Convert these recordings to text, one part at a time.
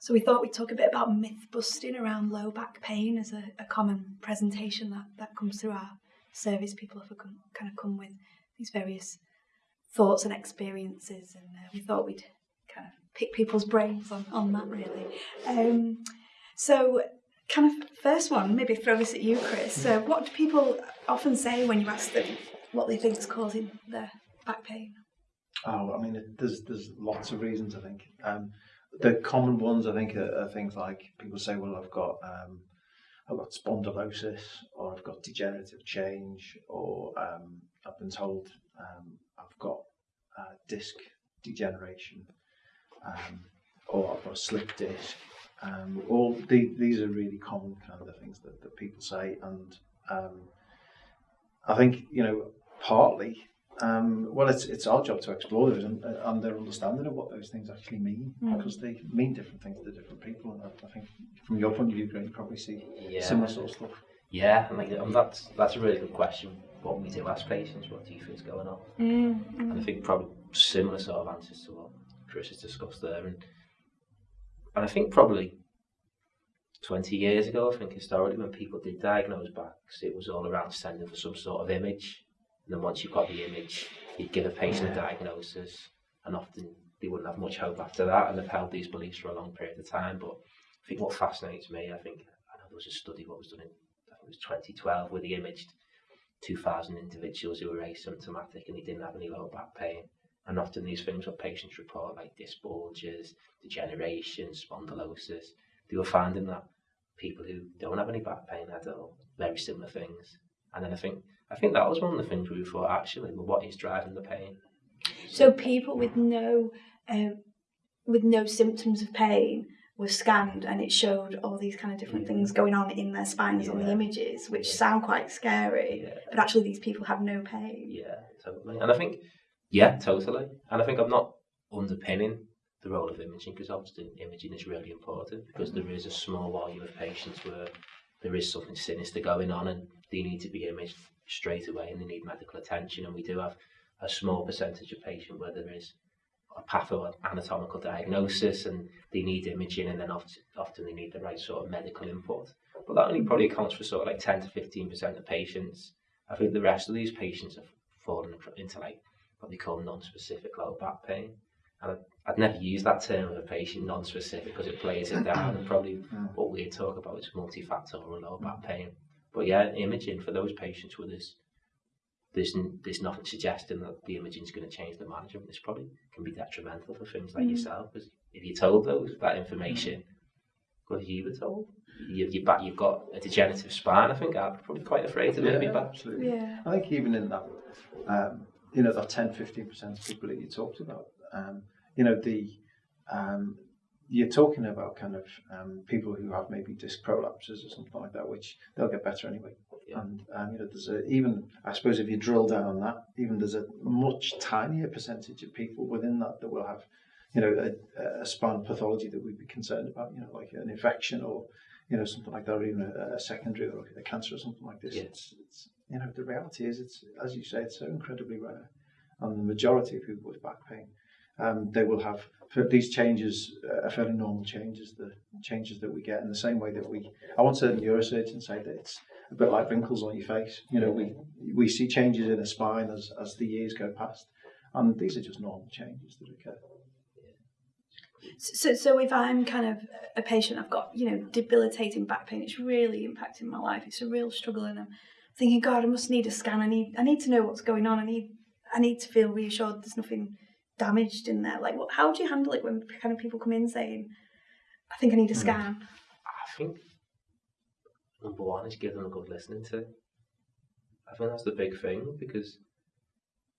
So we thought we'd talk a bit about myth busting around low back pain as a, a common presentation that, that comes through our service. People have come, kind of come with these various thoughts and experiences, and uh, we thought we'd kind of pick people's brains on, on that really. Um, so, kind of first one, maybe throw this at you, Chris. Uh, what do people often say when you ask them what they think is causing their back pain? Oh, I mean, there's there's lots of reasons. I think um, the common ones I think are, are, things like people say, well, I've got um, I've got spondylosis, or I've got degenerative change, or um, I've been told um, I've got uh, disc degeneration, um, or I've got a slip disc. Um, all the, these are really common kind of things that, that people say, and um, I think you know partly um, well, it's it's our job to explore those and, and their understanding of what those things actually mean, mm. because they mean different things to different people. And I, I think from your point of view, Greg, you probably see yeah. similar sort of stuff. Yeah, I mean, um, that's that's a really good question. What we do ask patients, what do you think is going on? Mm. And I think probably similar sort of answers to what Chris has discussed there, and and I think probably 20 years ago, I think historically, when people did diagnose backs, it was all around sending for some sort of image and then once you've got the image, you'd give a patient a diagnosis, and often they wouldn't have much hope after that, and they've held these beliefs for a long period of time. But I think what fascinates me, I think, I know there was a study what was done in, I think it was 2012, where they imaged 2,000 individuals who were asymptomatic and they didn't have any lower back pain. And often these things what patients report, like disc bulges, degeneration, spondylosis, they were finding that people who don't have any back pain had all very similar things. And then I think I think that was one of the things we thought actually, well, what is driving the pain? So people with no um, with no symptoms of pain were scanned and it showed all these kind of different things going on in their spines yeah. on the images, which yeah. sound quite scary. But actually, these people have no pain. Yeah, totally. And I think, yeah, totally. And I think I'm not underpinning the role of imaging because obviously imaging is really important because there is a small volume of patients where there is something sinister going on and they need to be imaged straight away and they need medical attention. And we do have a small percentage of patient where there is a patho-anatomical diagnosis and they need imaging and then often, often they need the right sort of medical input. But that only probably accounts for sort of like 10 to 15% of patients. I think the rest of these patients have fallen into like what they call non-specific low back pain. And I'd, I'd never use that term of a patient non-specific because it plays it down and probably what we talk about is multifactorial low back mm. pain. But yeah, imaging for those patients with this, there's there's nothing suggesting that the imaging is going to change the management. This probably can be detrimental for things like mm. yourself, because if you're told those that information, what you were told, you, you back, you've got a degenerative spine. I think I'm probably quite afraid of it. Yeah, absolutely. Yeah. I think even in that, um, you know, that 10, 15 percent of people that you talked about, um, you know, the um, you're talking about kind of um, people who have maybe disc prolapses or something like that, which they'll get better anyway. Yeah. And um, you know, there's a, even I suppose if you drill down on that, even there's a much tinier percentage of people within that that will have, you know, a, a spinal pathology that we'd be concerned about. You know, like an infection or you know something like that, or even a, a secondary or a cancer or something like this. Yeah. It's, it's you know the reality is it's as you say it's so incredibly rare, and the majority of people with back pain um, they will have these changes uh, are fairly normal changes, the changes that we get in the same way that we, I heard a neurosurgeon say that it's a bit like wrinkles on your face. You know, we, we see changes in the spine as, as the years go past, and these are just normal changes that occur. So, so if I'm kind of a patient, I've got you know debilitating back pain. It's really impacting my life. It's a real struggle, and I'm thinking, God, I must need a scan. I need, I need to know what's going on. I need, I need to feel reassured. There's nothing damaged in there? Like, what, how do you handle it when kind of people come in saying, "I think I need a hmm. scan"? I think number one is give them a good listening to. I think that's the big thing because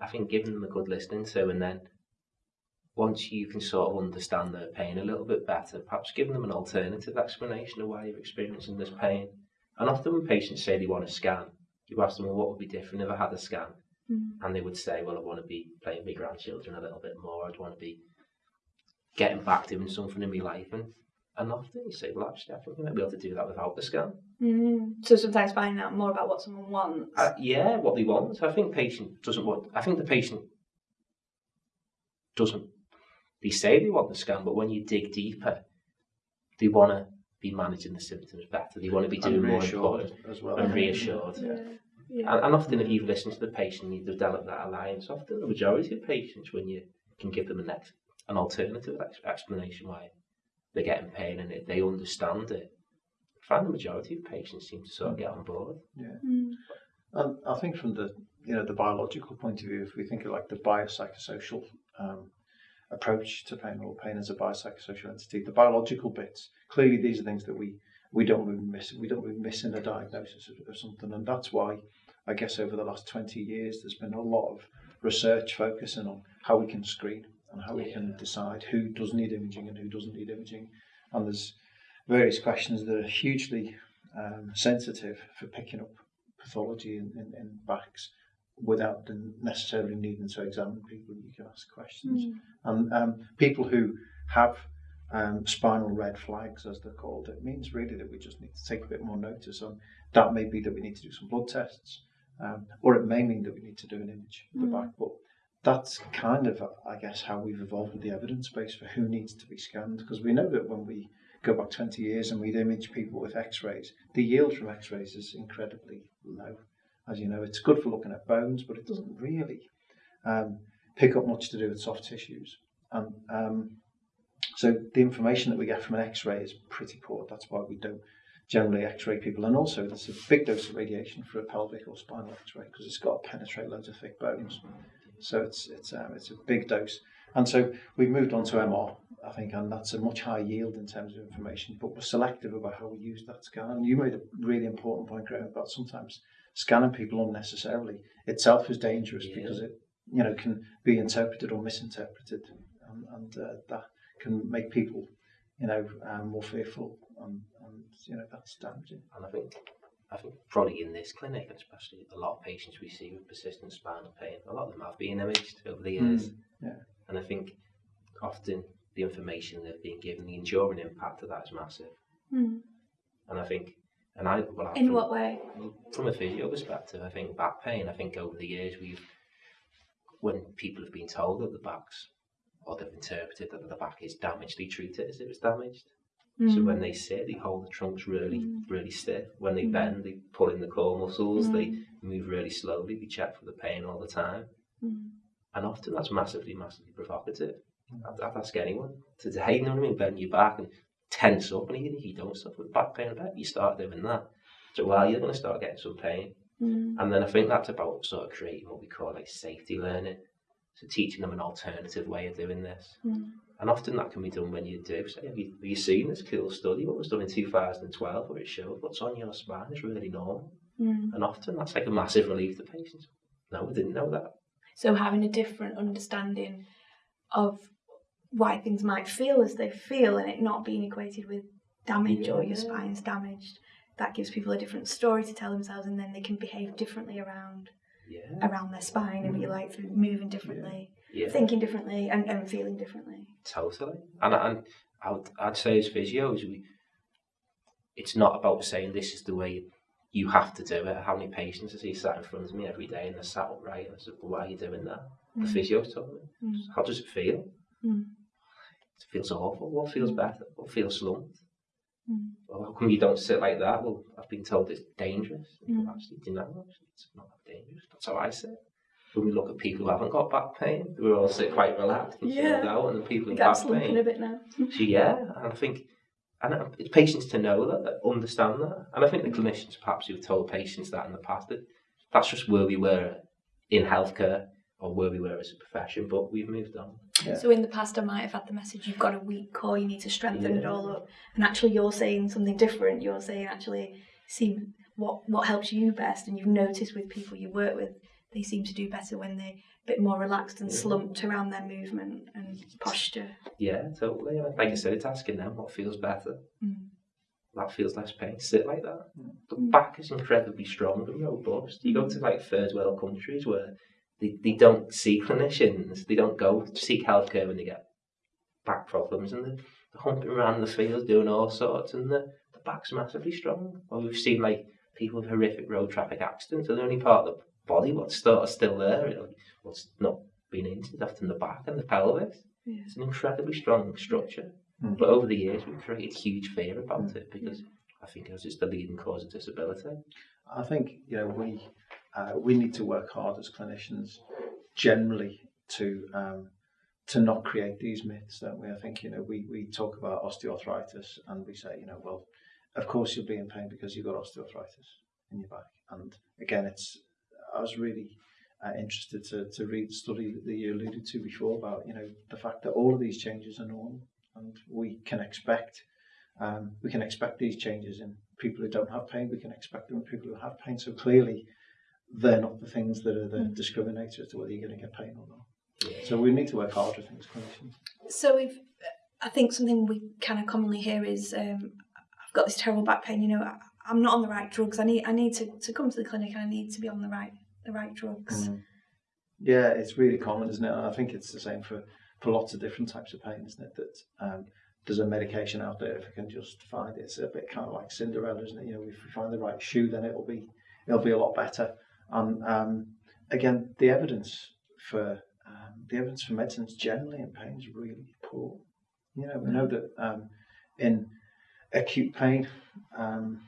I think giving them a good listening to, and then once you can sort of understand their pain a little bit better, perhaps giving them an alternative explanation of why you're experiencing this pain. And often when patients say they want a scan, you ask them, well, what would be different if I had a scan? Mm. And they would say, well, I want to be playing with my grandchildren a little bit more. I'd want to be getting back to doing something in my life. And, and often you say, well, actually, I think we might be able to do that without the scan. Mm. So sometimes finding out more about what someone wants. Uh, yeah, what they want. I think patient doesn't want, I think the patient doesn't, they say they want the scan, but when you dig deeper, they want to be managing the symptoms better. They want to be doing more important as well. and reassured. Yeah. Yeah. And, and often, if you've listened to the patient, you develop that alliance. Often, the majority of patients, when you can give them an, ex- an alternative ex- explanation why they're getting pain and if they understand it, I find the majority of patients seem to sort of get on board. Mm. And I think from the you know the biological point of view, if we think of like the biopsychosocial um, approach to pain or pain as a biopsychosocial entity, the biological bits clearly these are things that we we don't really miss. We don't really miss in a diagnosis of, of something, and that's why I guess over the last 20 years, there's been a lot of research focusing on how we can screen and how we yeah. can decide who does need imaging and who doesn't need imaging. And there's various questions that are hugely um, sensitive for picking up pathology in, in, in backs without necessarily needing to examine people. You can ask questions. Mm. And um, people who have um, spinal red flags, as they're called, it means really that we just need to take a bit more notice on that may be that we need to do some blood tests um, or it may mean that we need to do an image of the Mm. back. But that's kind of, I guess, how we've evolved with the evidence base for who needs to be scanned. Because we know that when we go back 20 years and we'd image people with x-rays, the yield from x-rays is incredibly low. As you know, it's good for looking at bones, but it doesn't really um, pick up much to do with soft tissues. And um, so the information that we get from an x-ray is pretty poor. That's why we don't generally x-ray people. And also, there's a big dose of radiation for a pelvic or spinal x-ray because it's got to penetrate loads of thick bones. So it's, it's, um, it's a big dose. And so we've moved on to MR, I think, and that's a much higher yield in terms of information, but we're selective about how we use that scan. And you made a really important point, Graham, about sometimes scanning people unnecessarily itself is dangerous yeah. because it you know can be interpreted or misinterpreted, and, and uh, that can make people you know um, more fearful and and you know that's damaging. And I think, I think probably in this clinic, and especially a lot of patients we see with persistent spinal pain, a lot of them have been imaged over the years. Mm, yeah. And I think often the information they've been given, the enduring impact of that is massive. Mm. And I think, and I, well, I- In from- what way? From a physio perspective, I think back pain, I think over the years we've, when people have been told that the back's, or they've interpreted that the back is damaged, they treat it as if was damaged. So Mm. when they sit, they hold the trunks really, Mm. really stiff. When they Mm. bend, they pull in the core muscles. They Mm. move really slowly. They check for the pain all the time. Mm. And often that's massively, massively provocative. I'd, I'd ask anyone today, you know what I mean? Bend your back and tense up. And even if you don't suffer with back pain, I bet you start doing that. So, well, you're going to start getting some pain. Mm. And then I think that's about sort of creating what we call like safety learning. So teaching them an alternative way of doing this. Mm. And often that can be done when you do. Say, have you, have you seen this cool study? What was done in 2012 where it showed what's on your spine is really normal. Mm. And often that's like a massive relief to patients. No, we didn't know that. So having a different understanding of why things might feel as they feel and it not being equated with damage or your Yeah. spine's damaged, that gives people a different story to tell themselves and then they can behave differently around Yeah. around their spine and be like through moving differently, Yeah. Thinking differently and, and feeling differently. Totally. And, and I would, I'd say as physios, we, it's not about saying this is the way you have to do it. How many patients I see sat in front of me every day and they're sat upright and I said, well, why are you doing that? The Mm. physio's told me. Mm. How does it feel? Mm. It feels awful. What feels Mm. better? What feels slumped? Mm. Well, how come you don't sit like that? Well, I've been told it's dangerous. Mm. Well, actually, do you know, actually, it's not that dangerous. That's how I sit. When we look at people who haven't got back pain, we all sit quite relaxed and Yeah. chilled out, and the people I in back pain, a bit now. so yeah, and I think, and uh, it's patients to know that, that understand that, and I think the clinicians perhaps who've told patients that in the past that that's just where we were in healthcare or where we were as a profession, but we've moved on. Yeah. So in the past, I might have had the message: you've got a weak core, you need to strengthen it all up. And actually, you're saying something different. You're saying actually, see what what helps you best, and you've noticed with people you work with, they seem to do better when they're a bit more relaxed and slumped around their movement and posture. Yeah, totally. Like I said, it's asking them what feels better. Mm. That feels less pain. Sit like that. The Mm. back is incredibly strong and robust. You go to like third world countries where they, they don't see clinicians, they don't go to seek healthcare when they get back problems, and they're, they're humping around the field doing all sorts, and the, the back's massively strong. Or we've seen like people with horrific road traffic accidents, and the only part of the body, what's still, still there, really, what's not been injured after the back and the pelvis. Yeah. It's an incredibly strong structure. Mm. But over the years, we've created huge fear about mm. it because I think it's it's the leading cause of disability. I think you know we uh, we need to work hard as clinicians generally to um, to not create these myths, don't we? I think you know we we talk about osteoarthritis and we say you know well, of course you'll be in pain because you've got osteoarthritis in your back, and again it's I was really uh, interested to to read the study that you alluded to before about you know the fact that all of these changes are normal and we can expect um, we can expect these changes in people who don't have pain. We can expect them in people who have pain. So clearly, they're not the things that are the Mm. discriminator as to whether you're going to get pain or not. So we need to work harder, I think, as clinicians. So if I think something we kind of commonly hear is, um, I've got this terrible back pain. You know, I- I'm not on the right drugs. I need I need to, to come to the clinic and I need to be on the right the right drugs. Yeah, it's really common, isn't it? I think it's the same for, for lots of different types of pain, isn't it? That um, there's a medication out there if we can just find it. It's a bit kind of like Cinderella, isn't it? You know, if we find the right shoe, then it'll be it'll be a lot better. And um, again, the evidence for um, the evidence for medicines generally in pain is really poor. You know, we know that um, in acute pain, um,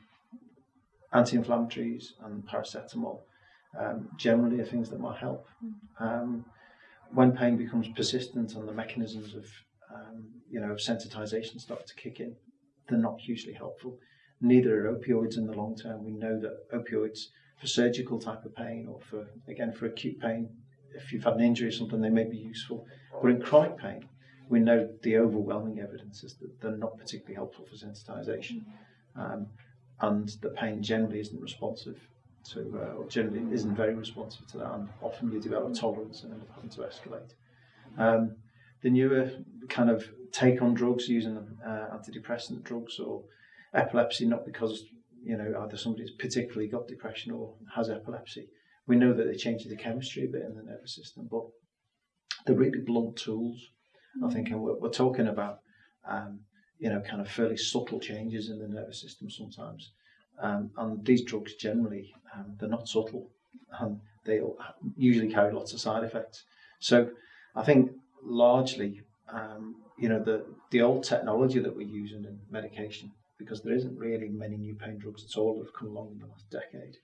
anti-inflammatories and paracetamol um, generally are things that might help. Um, when pain becomes persistent and the mechanisms of um, you know of sensitization start to kick in, they're not hugely helpful. Neither are opioids in the long term. We know that opioids for surgical type of pain or for again for acute pain, if you've had an injury or something, they may be useful. But in chronic pain, we know the overwhelming evidence is that they're not particularly helpful for sensitization, um, and the pain generally isn't responsive to, uh, or generally isn't very responsive to that, and often you develop tolerance and end up having to escalate. Um, the newer kind of take on drugs using uh, antidepressant drugs or epilepsy, not because you know either somebody's particularly got depression or has epilepsy. We know that they change the chemistry a bit in the nervous system, but they're really blunt tools, I think, and we're, we're talking about um, you know kind of fairly subtle changes in the nervous system sometimes. Um, and these drugs generally, um, they're not subtle and they usually carry lots of side effects. So I think largely, um, you know, the, the old technology that we're using in medication, because there isn't really many new pain drugs at all that have come along in the last decade,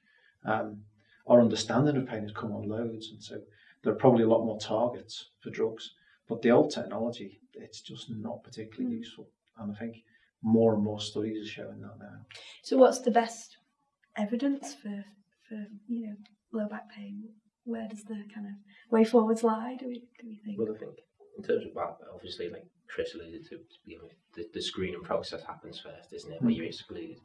um, our understanding of pain has come on loads. And so there are probably a lot more targets for drugs. But the old technology, it's just not particularly Mm. useful. And I think more and more studies are showing that now. So what's the best evidence for for you know low back pain? Where does the kind of way forwards lie? Do we do we think? Well, I think in terms of that, obviously, like Chris alluded to, you know, the, the screening process happens first, isn't it? Where Mm. you exclude,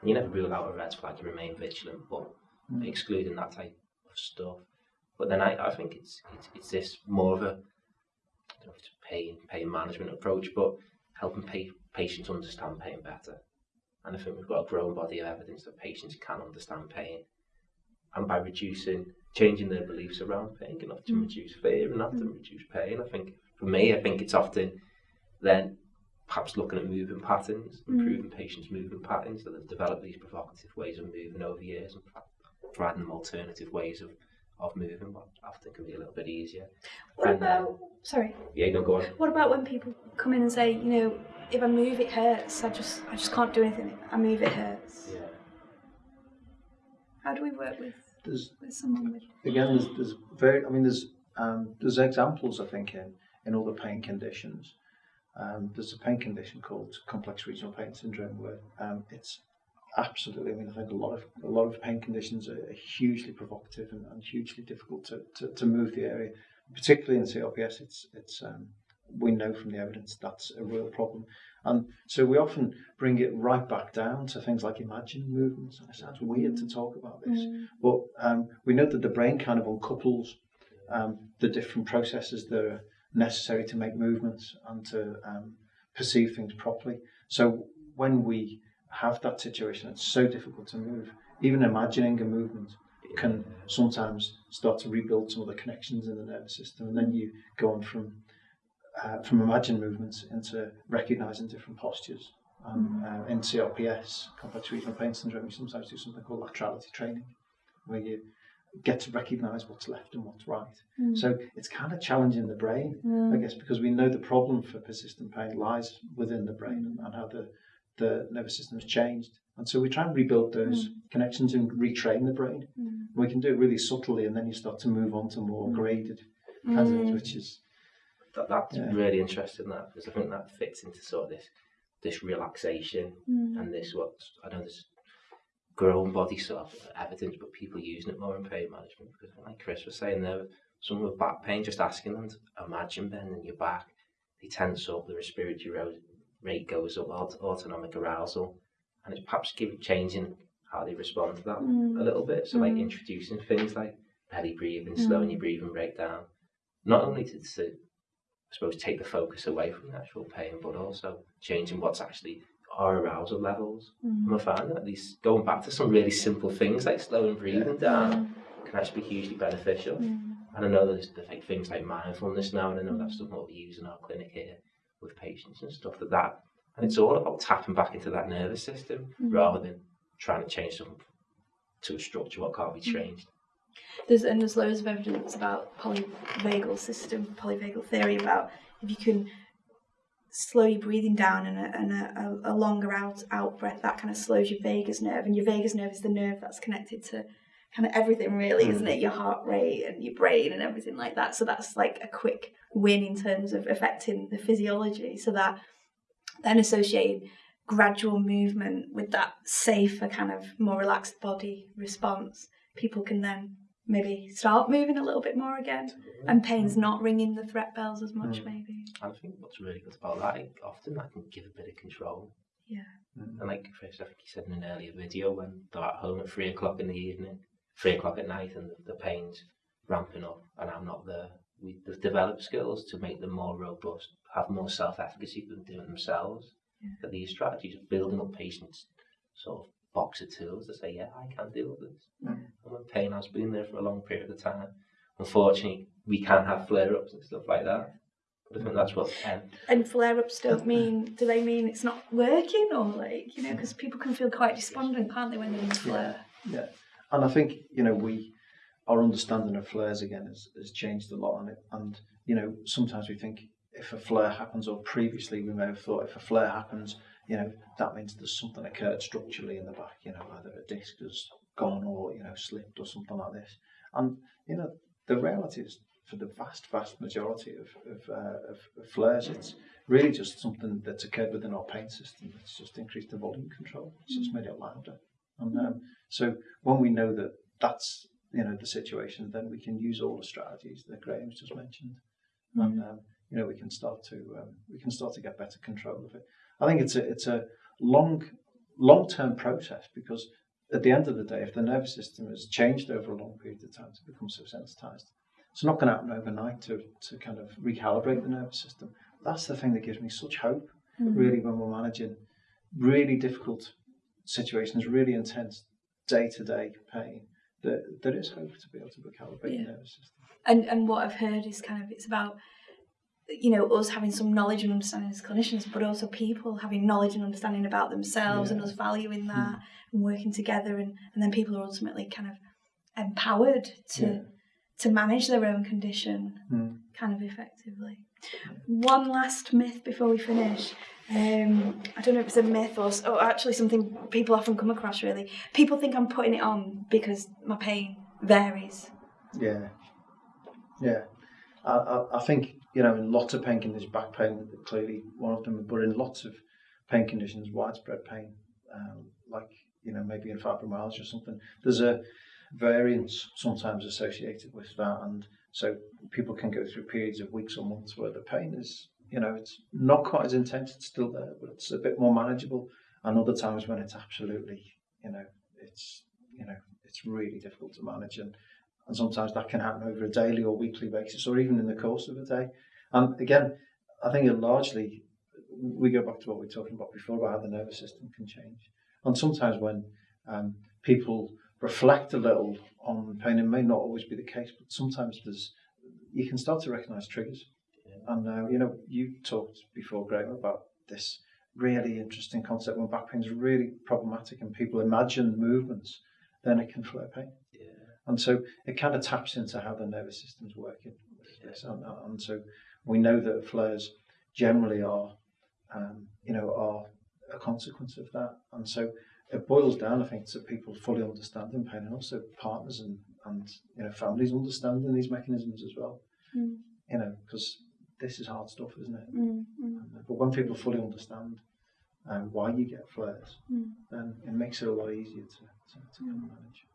and you never rule out a red flag. You remain vigilant, but Mm. excluding that type of stuff. But then I, I think it's, it's it's this more of a I don't know if it's a pain pain management approach, but helping pa- patients understand pain better. And I think we've got a growing body of evidence that patients can understand pain, and by reducing, changing their beliefs around pain can often Mm. reduce fear and often reduce pain. I think for me, I think it's often then perhaps looking at moving patterns, Mm. improving patients' moving patterns that have developed these provocative ways of moving over years, and pro- providing them alternative ways of, of moving, what often can be a little bit easier. what and, uh, about sorry? Yeah, no, go on. What about when people come in and say, you know, if I move it hurts. I just I just can't do anything. I move it hurts. Yeah. How do we work with There's with someone with? again, there's, there's very, I mean, there's um, there's examples I think in in other pain conditions. Um, there's a pain condition called complex regional pain syndrome where um, it's Absolutely. I mean, I think a lot of a lot of pain conditions are, are hugely provocative and, and hugely difficult to, to, to, move the area. Particularly in CRPS, it's it's um, we know from the evidence that's a real problem. And so we often bring it right back down to things like imagined movements. And it sounds weird to talk about this, mm. but um, we know that the brain kind of uncouples um, the different processes that are necessary to make movements and to um, perceive things properly. So when we have that situation, it's so difficult to move. Even imagining a movement can sometimes start to rebuild some of the connections in the nervous system, and then you go on from uh, from imagined movements into recognizing different postures. Um, uh, in CRPS, complex regional pain syndrome, you sometimes do something called laterality training, where you get to recognise what's left and what's right. Mm. So it's kind of challenging the brain, I Mm. guess, because we know the problem for persistent pain lies within the brain and, and how the, the nervous system has changed. And so we try and rebuild those connections and retrain the brain. Mm. We can do it really subtly, and then you start to move on to more graded kinds of things, Mm. which is That, that's Yeah. really interesting, that, because I think that fits into sort of this this relaxation Mm. and this what I know there's growing body sort of evidence, but people using it more in pain management. Because like Chris was saying there, someone with back pain, just asking them to imagine bending your back, they tense up, the respiratory ro- rate goes up, aut- autonomic arousal, and it's perhaps giving changing how they respond to that Mm. a little bit. So like Mm. introducing things like belly breathing, slowing your breathing rate down, not only to, to I suppose take the focus away from the actual pain, but also changing what's actually our arousal levels. Mm. And we're finding that these going back to some really simple things like slowing breathing down can actually be hugely beneficial. Mm. And I know there's, like things like mindfulness now, and I know that's something what we use in our clinic here with patients and stuff like that. And it's all about tapping back into that nervous system mm-hmm. rather than trying to change something to a structure what can't be mm-hmm. changed. There's and there's loads of evidence about polyvagal system, polyvagal theory about if you can slow your breathing down and a, and a, a longer out out breath, that kind of slows your vagus nerve, and your vagus nerve is the nerve that's connected to kind of everything, really, isn't it? Your heart rate and your brain and everything like that. So that's like a quick win in terms of affecting the physiology. So that then associating gradual movement with that safer kind of more relaxed body response, people can then maybe start moving a little bit more again and pain's not ringing the threat bells as much Mm. maybe I think what's really good about that, like, often that can give a bit of control. yeah And like Chris, I think you said in an earlier video, when they're at home at three o'clock in the evening, three o'clock at night, and the, the pain's ramping up, and I'm not there. We, they've developed skills to make them more robust, have more self-efficacy than doing themselves. Yeah. But these strategies of building up patients' sort of box of tools to say, yeah, I can deal with this. Mm. And when pain has been there for a long period of time, unfortunately, we can have flare-ups and stuff like that. But I think that's what um, and flare-ups don't mean do they mean it's not working or like you know because people can feel quite despondent can't they when they're in flare Yeah, And I think, you know, we, our understanding of flares again has, has changed a lot. And, it, and, you know, sometimes we think if a flare happens, or previously we may have thought if a flare happens, you know, that means there's something occurred structurally in the back, you know, either a disc has gone or, you know, slipped or something like this. And, you know, the reality is for the vast, vast majority of, of, uh, of, of flares, it's really just something that's occurred within our paint system it's just increased the volume control, it's just mm. made it louder. And um, so when we know that that's you know the situation, then we can use all the strategies that Graham's just mentioned, and um, you know we can start to um, we can start to get better control of it. I think it's a it's a long long term process because at the end of the day, if the nervous system has changed over a long period of time to become so sensitized, it's not going to happen overnight to to kind of recalibrate the nervous system. That's the thing that gives me such hope, really, when we're managing really difficult situations, really intense day to day pain. That there is hope to be able to recalibrate Yeah. the nervous system. and and what I've heard is kind of it's about you know us having some knowledge and understanding as clinicians, but also people having knowledge and understanding about themselves and Yeah. us valuing that hmm. and working together, and and then people are ultimately kind of empowered to Yeah. To manage their own condition Mm. kind of effectively. One last myth before we finish. Um, I don't know if it's a myth or actually something people often come across. Really, people think I'm putting it on because my pain varies. Yeah, yeah. I, I, I think you know in lots of pain conditions, back pain clearly one of them, but in lots of pain conditions, widespread pain, um, like you know maybe in fibromyalgia or something, there's a variance sometimes associated with that. And so people can go through periods of weeks or months where the pain is, you know, it's not quite as intense, it's still there, but it's a bit more manageable. And other times when it's absolutely, you know, it's, you know, it's really difficult to manage. And, and sometimes that can happen over a daily or weekly basis or even in the course of a day. And again, I think it largely we go back to what we were talking about before about how the nervous system can change. And sometimes when um, people reflect a little on pain, it may not always be the case, but sometimes there's you can start to recognise triggers. And uh, you know, you talked before, Graham, about this really interesting concept when back pain is really problematic and people imagine movements, then it can flare pain. yeah, And so it kind of taps into how the nervous system's working. this. And, and so we know that flares generally are, um, you know, are a consequence of that. And so it boils down, I think, to people fully understanding pain and also partners and, and you know, families understanding these mechanisms as well. Mm. You know, because this is hard stuff, isn't it? Mm, mm, But when people fully understand um, why you get flares, mm. then it makes it a lot easier to, to, to of manage.